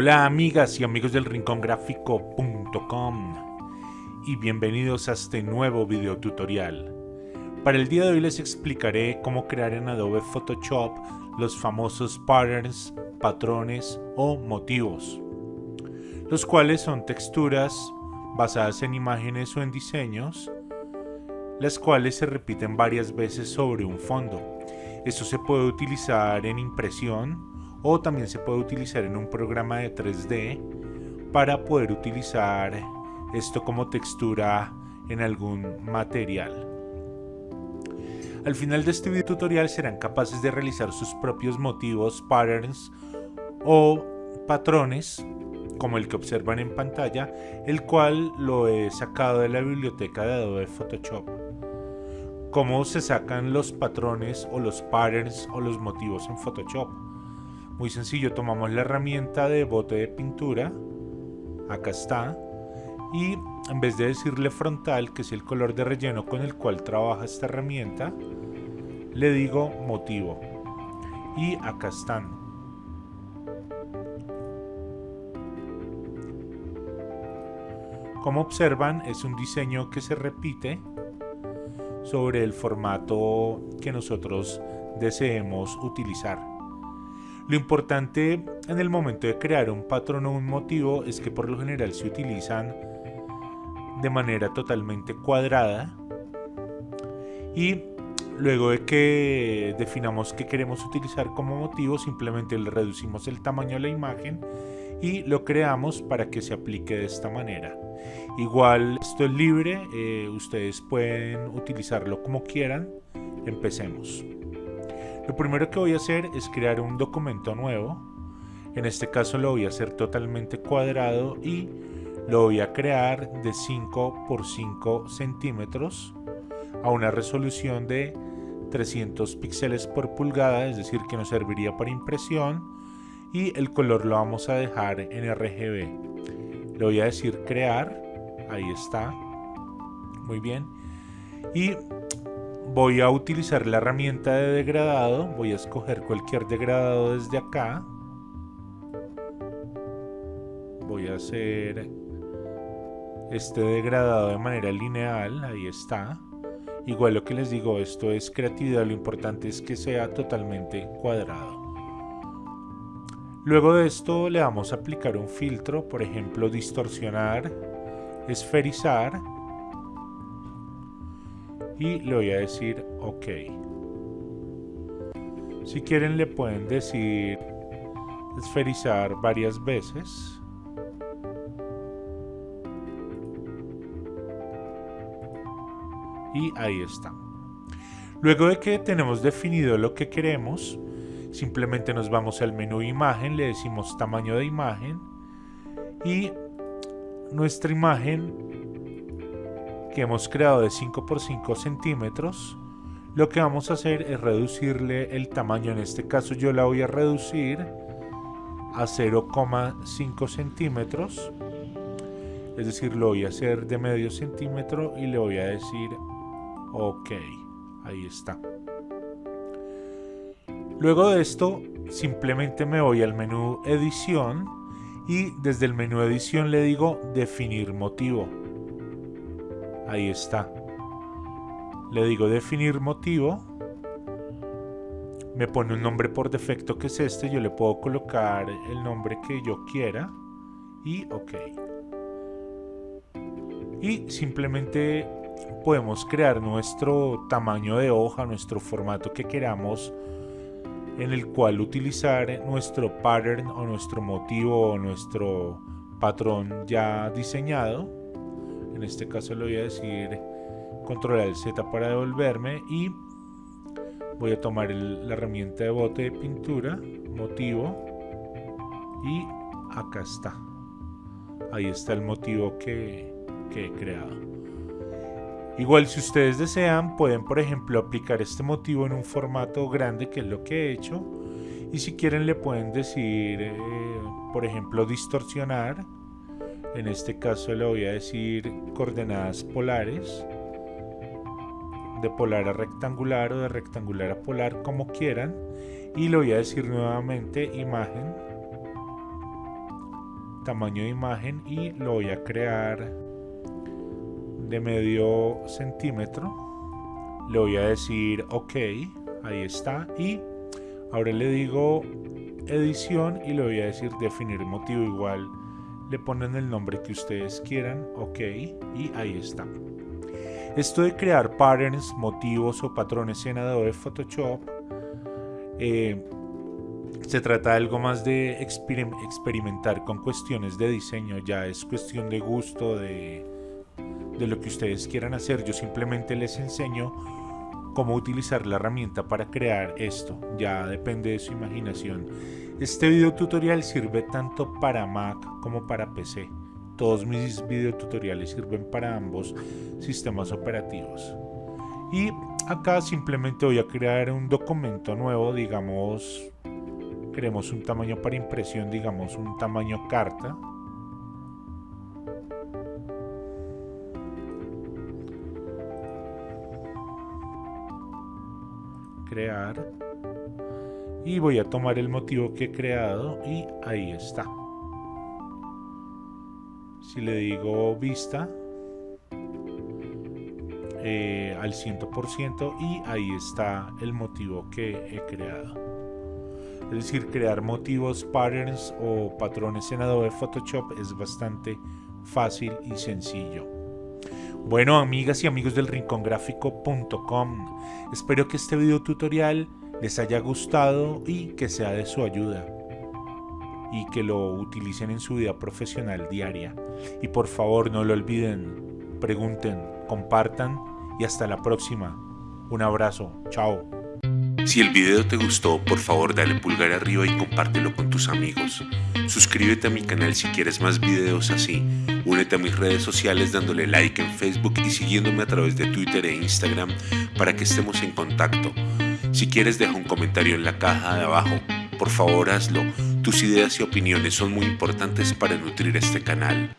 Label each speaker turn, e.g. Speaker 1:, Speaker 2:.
Speaker 1: Hola amigas y amigos del rincongráfico.com y bienvenidos a este nuevo video tutorial. Para el día de hoy les explicaré cómo crear en Adobe Photoshop los famosos patterns, patrones o motivos, los cuales son texturas basadas en imágenes o en diseños, las cuales se repiten varias veces sobre un fondo. Esto se puede utilizar en impresión o también se puede utilizar en un programa de 3D para poder utilizar esto como textura en algún material. Al final de este video tutorial serán capaces de realizar sus propios motivos, patterns o patrones como el que observan en pantalla, el cual lo he sacado de la biblioteca de Adobe Photoshop. ¿Cómo se sacan los patrones o los patterns o los motivos en Photoshop? Muy sencillo, tomamos la herramienta de bote de pintura, acá está, y en vez de decirle frontal, que es el color de relleno con el cual trabaja esta herramienta, le digo motivo. Y acá están. Como observan, es un diseño que se repite sobre el formato que nosotros deseemos utilizar. Lo importante en el momento de crear un patrón o un motivo es que por lo general se utilizan de manera totalmente cuadrada. Y luego de que definamos qué queremos utilizar como motivo simplemente le reducimos el tamaño de la imagen y lo creamos para que se aplique de esta manera. Igual esto es libre eh, ustedes pueden utilizarlo como quieran. Empecemos lo primero que voy a hacer es crear un documento nuevo. En este caso lo voy a hacer totalmente cuadrado y lo voy a crear de 5 por 5 centímetros a una resolución de 300 píxeles por pulgada, es decir que nos serviría para impresión y el color lo vamos a dejar en RGB. Le voy a decir crear, ahí está, muy bien. Y voy a utilizar la herramienta de degradado voy a escoger cualquier degradado desde acá. Voy a hacer este degradado de manera lineal ahí está. Igual lo que les digo esto es creatividad lo importante es que sea totalmente cuadrado. Luego de esto le vamos a aplicar un filtro por ejemplo distorsionar esferizar y le voy a decir ok. Si quieren le pueden decir esferizar varias veces. Y ahí está. Luego de que tenemos definido lo que queremos simplemente nos vamos al menú imagen le decimos tamaño de imagen y nuestra imagen que hemos creado de 5 por 5 centímetros lo que vamos a hacer es reducirle el tamaño. En este caso yo la voy a reducir a 0,5 centímetros. Es decir lo voy a hacer de medio centímetro y le voy a decir ok ahí está. Luego de esto simplemente me voy al menú edición y desde el menú edición le digo definir motivo Ahí está. Le digo definir motivo. Me pone un nombre por defecto que es este. Yo le puedo colocar el nombre que yo quiera. Y ok. Y simplemente podemos crear nuestro tamaño de hoja, nuestro formato que queramos en el cual utilizar nuestro pattern o nuestro motivo o nuestro patrón ya diseñado en este caso le voy a decir controlar el Z para devolverme y voy a tomar la herramienta de bote de pintura motivo y acá está. Ahí está el motivo que, he creado. Igual si ustedes desean pueden por ejemplo aplicar este motivo en un formato grande que es lo que he hecho y si quieren le pueden decir eh, por ejemplo distorsionar en este caso le voy a decir coordenadas polares de polar a rectangular o de rectangular a polar como quieran. Y le voy a decir nuevamente imagen tamaño de imagen y lo voy a crear de medio centímetro. Le voy a decir ok ahí está. Y ahora le digo edición y le voy a decir definir motivo igual le ponen el nombre que ustedes quieran ok y ahí está esto de crear patterns motivos o patrones en Adobe Photoshop eh, se trata de algo más de experimentar con cuestiones de diseño ya es cuestión de gusto de de lo que ustedes quieran hacer. Yo simplemente les enseño cómo utilizar la herramienta para crear esto. Ya depende de su imaginación. Este video tutorial sirve tanto para Mac como para PC. Todos mis video tutoriales sirven para ambos sistemas operativos. Y acá simplemente voy a crear un documento nuevo, digamos, queremos un tamaño para impresión, digamos un tamaño carta crear. Y voy a tomar el motivo que he creado y ahí está. Si le digo vista eh, al 100% y ahí está el motivo que he creado. Es decir crear motivos patterns o patrones en Adobe Photoshop es bastante fácil y sencillo bueno, amigas y amigos del rincongráfico.com, espero que este video tutorial les haya gustado y que sea de su ayuda y que lo utilicen en su vida profesional diaria. Y por favor no lo olviden, pregunten, compartan y hasta la próxima. Un abrazo, chao.
Speaker 2: Si el video te gustó, por favor dale pulgar arriba y compártelo con tus amigos. Suscríbete a mi canal si quieres más videos así. Únete a mis redes sociales dándole like en Facebook y siguiéndome a través de Twitter e Instagram para que estemos en contacto. Si quieres deja un comentario en la caja de abajo. Por favor hazlo. Tus ideas y opiniones son muy importantes para nutrir este canal.